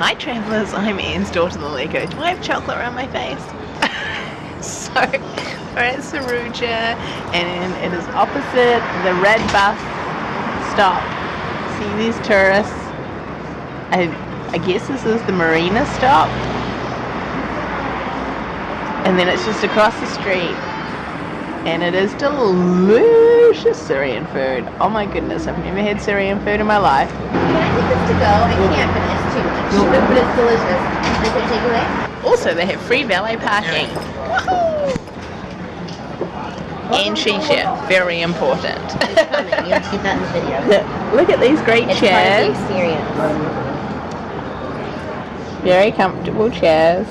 Hi travellers, I'm Anne's daughter the Lego. Do I have chocolate around my face? so, we're at Suruja and it is opposite the red bus stop. See these tourists? I, I guess this is the marina stop. And then it's just across the street. And it is delicious Syrian food. Oh my goodness, I've never had Syrian food in my life. Can I take this to go? I can't, but it's. But it's delicious. Is it takeaway? Also, they have free valet parking. Woohoo! And shisha, very important. It's coming. You'll see that in the video. Look, look at these great It's part of chairs. the experience. Very comfortable chairs.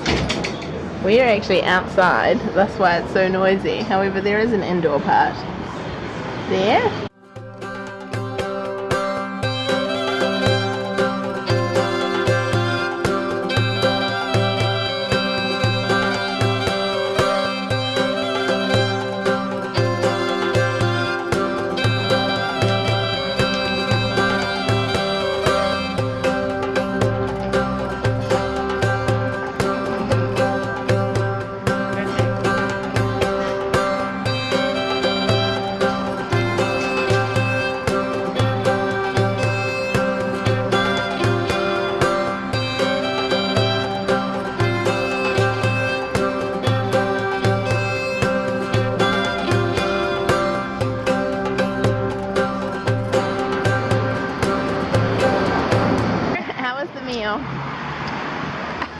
We are actually outside, that's why it's so noisy. However, there is an indoor part. There.